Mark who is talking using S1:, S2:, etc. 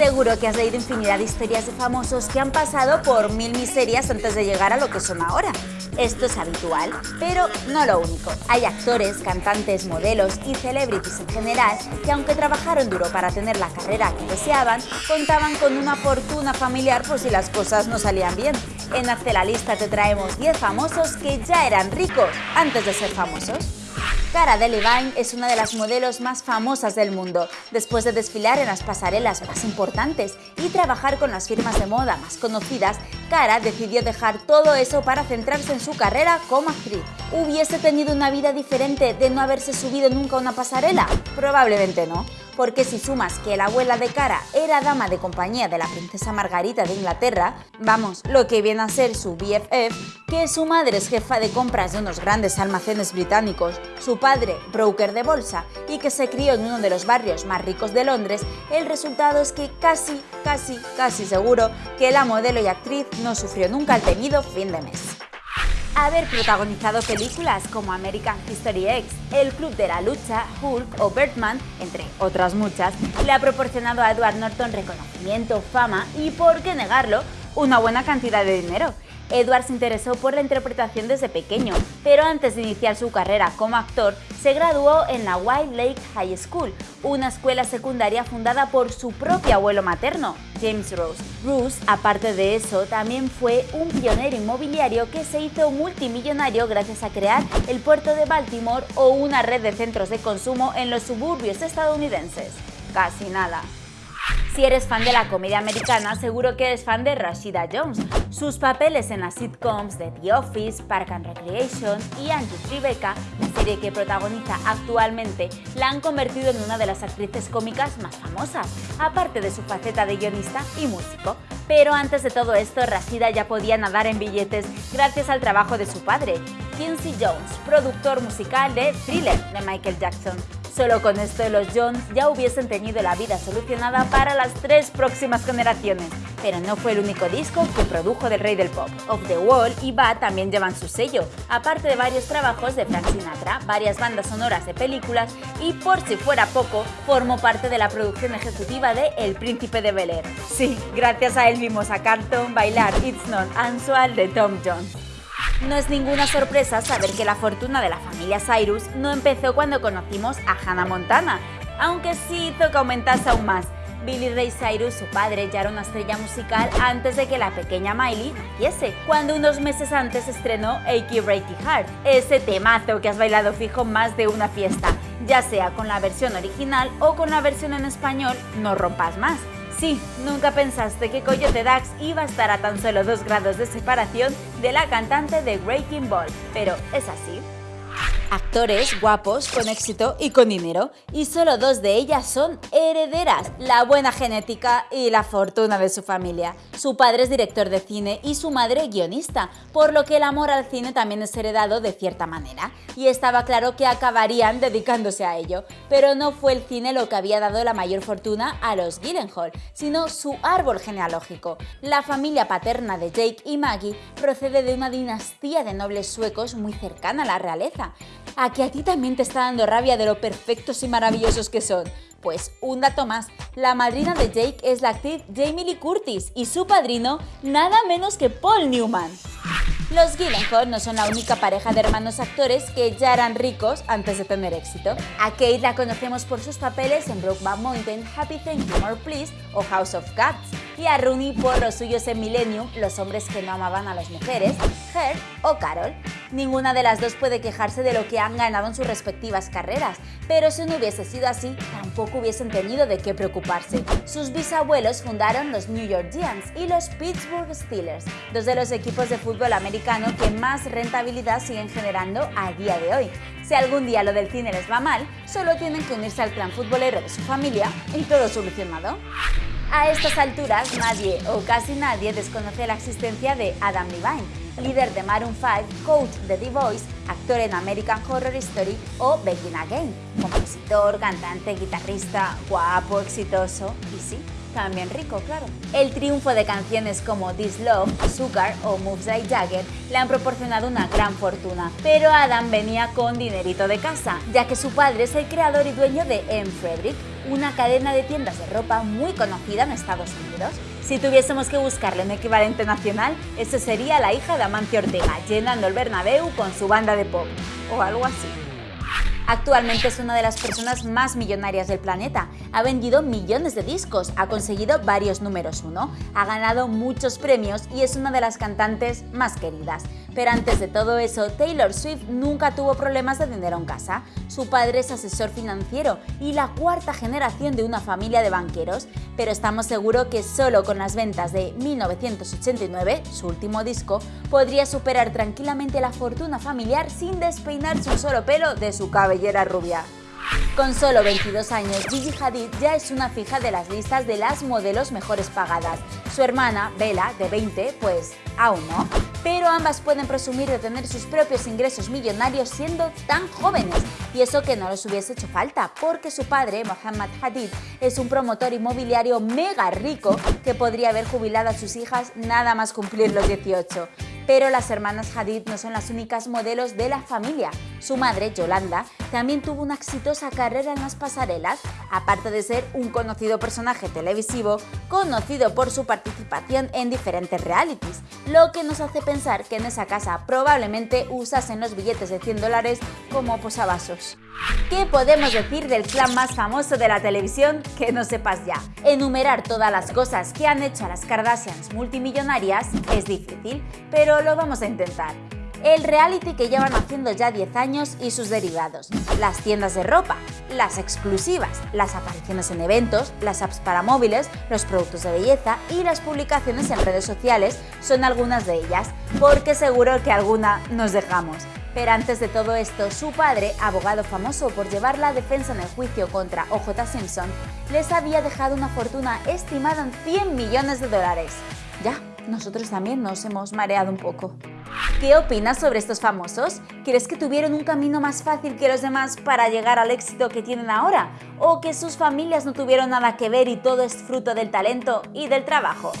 S1: Seguro que has leído infinidad de historias de famosos que han pasado por mil miserias antes de llegar a lo que son ahora. Esto es habitual, pero no lo único. Hay actores, cantantes, modelos y celebrities en general que aunque trabajaron duro para tener la carrera que deseaban, contaban con una fortuna familiar por si las cosas no salían bien. En Hazte la Lista te traemos 10 famosos que ya eran ricos antes de ser famosos. Cara Delevingne es una de las modelos más famosas del mundo, después de desfilar en las pasarelas más importantes y trabajar con las firmas de moda más conocidas, Cara decidió dejar todo eso para centrarse en su carrera como actriz. ¿Hubiese tenido una vida diferente de no haberse subido nunca a una pasarela? Probablemente no porque si sumas que la abuela de Cara era dama de compañía de la princesa Margarita de Inglaterra, vamos, lo que viene a ser su BFF, que su madre es jefa de compras de unos grandes almacenes británicos, su padre broker de bolsa y que se crió en uno de los barrios más ricos de Londres, el resultado es que casi, casi, casi seguro que la modelo y actriz no sufrió nunca el temido fin de mes haber protagonizado películas como American History X, El Club de la Lucha, Hulk o Birdman, entre otras muchas, le ha proporcionado a Edward Norton reconocimiento, fama y, por qué negarlo, una buena cantidad de dinero. Edward se interesó por la interpretación desde pequeño, pero antes de iniciar su carrera como actor, se graduó en la White Lake High School, una escuela secundaria fundada por su propio abuelo materno, James Rose. Rose, aparte de eso, también fue un pionero inmobiliario que se hizo multimillonario gracias a crear el puerto de Baltimore o una red de centros de consumo en los suburbios estadounidenses. Casi nada. Si eres fan de la comedia americana, seguro que eres fan de Rashida Jones. Sus papeles en las sitcoms de The Office, Park and Recreation y Angie Tribeca, la serie que protagoniza actualmente, la han convertido en una de las actrices cómicas más famosas, aparte de su faceta de guionista y músico. Pero antes de todo esto, Rashida ya podía nadar en billetes gracias al trabajo de su padre, Quincy Jones, productor musical de Thriller de Michael Jackson. Solo con esto los Jones ya hubiesen tenido la vida solucionada para las tres próximas generaciones. Pero no fue el único disco que produjo del rey del pop. Of the Wall y Bad también llevan su sello, aparte de varios trabajos de Frank Sinatra, varias bandas sonoras de películas y, por si fuera poco, formó parte de la producción ejecutiva de El Príncipe de Bel Air. Sí, gracias a él vimos a Carlton bailar It's Not Unusual de Tom Jones. No es ninguna sorpresa saber que la fortuna de la familia Cyrus no empezó cuando conocimos a Hannah Montana, aunque sí hizo que aumentase aún más. Billy Ray Cyrus, su padre, ya era una estrella musical antes de que la pequeña Miley naciese, cuando unos meses antes estrenó Achy Breaky Heart, ese temazo que has bailado fijo más de una fiesta, ya sea con la versión original o con la versión en español No rompas más. Sí, nunca pensaste que Coyote Dax iba a estar a tan solo dos grados de separación de la cantante de Breaking Ball, pero es así. Actores guapos, con éxito y con dinero, y solo dos de ellas son herederas, la buena genética y la fortuna de su familia. Su padre es director de cine y su madre guionista, por lo que el amor al cine también es heredado de cierta manera, y estaba claro que acabarían dedicándose a ello. Pero no fue el cine lo que había dado la mayor fortuna a los Gyllenhaal, sino su árbol genealógico. La familia paterna de Jake y Maggie procede de una dinastía de nobles suecos muy cercana a la realeza a que a ti también te está dando rabia de lo perfectos y maravillosos que son. Pues un dato más, la madrina de Jake es la actriz Jamie Lee Curtis y su padrino nada menos que Paul Newman. Los Gyllenhaal no son la única pareja de hermanos actores que ya eran ricos antes de tener éxito. A Kate la conocemos por sus papeles en Brokeback Mountain, Happy Thank You More Please o House of Cats, y a Rooney por los suyos en Millennium, Los hombres que no amaban a las mujeres, Her o Carol. Ninguna de las dos puede quejarse de lo que han ganado en sus respectivas carreras, pero si no hubiese sido así, tampoco hubiesen tenido de qué preocuparse. Sus bisabuelos fundaron los New York Giants y los Pittsburgh Steelers, dos de los equipos de fútbol americano que más rentabilidad siguen generando a día de hoy. Si algún día lo del cine les va mal, solo tienen que unirse al clan futbolero de su familia y todo solucionado. A estas alturas, nadie o casi nadie desconoce la existencia de Adam Levine, líder de Maroon 5, coach de The Voice, actor en American Horror Story o Begin Again, compositor, cantante, guitarrista, guapo, exitoso y sí, también rico, claro. El triunfo de canciones como This Love, Sugar o Moves Like Jagger le han proporcionado una gran fortuna, pero Adam venía con dinerito de casa, ya que su padre es el creador y dueño de M. Frederick, una cadena de tiendas de ropa muy conocida en Estados Unidos. Si tuviésemos que buscarle un equivalente nacional, ese sería la hija de Amancio Ortega, llenando el Bernabéu con su banda de pop, o algo así. Actualmente es una de las personas más millonarias del planeta. Ha vendido millones de discos, ha conseguido varios números uno, ha ganado muchos premios y es una de las cantantes más queridas. Pero antes de todo eso, Taylor Swift nunca tuvo problemas de dinero en casa. Su padre es asesor financiero y la cuarta generación de una familia de banqueros, pero estamos seguros que solo con las ventas de 1989, su último disco, podría superar tranquilamente la fortuna familiar sin despeinarse un solo pelo de su cabellera rubia. Con solo 22 años, Gigi Hadid ya es una fija de las listas de las modelos mejores pagadas. Su hermana, Bella, de 20, pues aún no pero ambas pueden presumir de tener sus propios ingresos millonarios siendo tan jóvenes. Y eso que no les hubiese hecho falta, porque su padre, Mohammad Hadid, es un promotor inmobiliario mega rico que podría haber jubilado a sus hijas nada más cumplir los 18. Pero las hermanas Hadid no son las únicas modelos de la familia. Su madre, Yolanda, también tuvo una exitosa carrera en las pasarelas, aparte de ser un conocido personaje televisivo, conocido por su participación en diferentes realities, lo que nos hace pensar que en esa casa probablemente usasen los billetes de 100 dólares como posavasos. ¿Qué podemos decir del clan más famoso de la televisión que no sepas ya? Enumerar todas las cosas que han hecho a las Kardashians multimillonarias es difícil, pero lo vamos a intentar. El reality que llevan haciendo ya 10 años y sus derivados, las tiendas de ropa, las exclusivas, las apariciones en eventos, las apps para móviles, los productos de belleza y las publicaciones en redes sociales son algunas de ellas, porque seguro que alguna nos dejamos. Pero antes de todo esto, su padre, abogado famoso por llevar la defensa en el juicio contra OJ Simpson, les había dejado una fortuna estimada en 100 millones de dólares. Ya, nosotros también nos hemos mareado un poco. ¿Qué opinas sobre estos famosos? ¿Crees que tuvieron un camino más fácil que los demás para llegar al éxito que tienen ahora? ¿O que sus familias no tuvieron nada que ver y todo es fruto del talento y del trabajo?